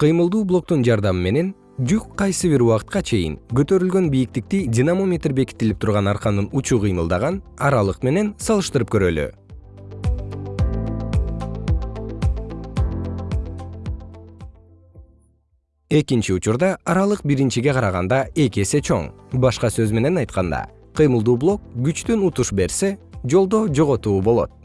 кыймылдуу блоктун жардамы менен жүк кайсы бир убакытка чейин көтөрүлгөн бийиктикти динамометр бекитилип турган арканын учу кыймылдаган аралык менен салыштырып көрөлү. Экинчи учурда аралык биринчиге караганда эки эсе чоң. Башка сөз менен айтканда кыймылдуу блок күчтөн утуш берсе жолдо жоготуу болот.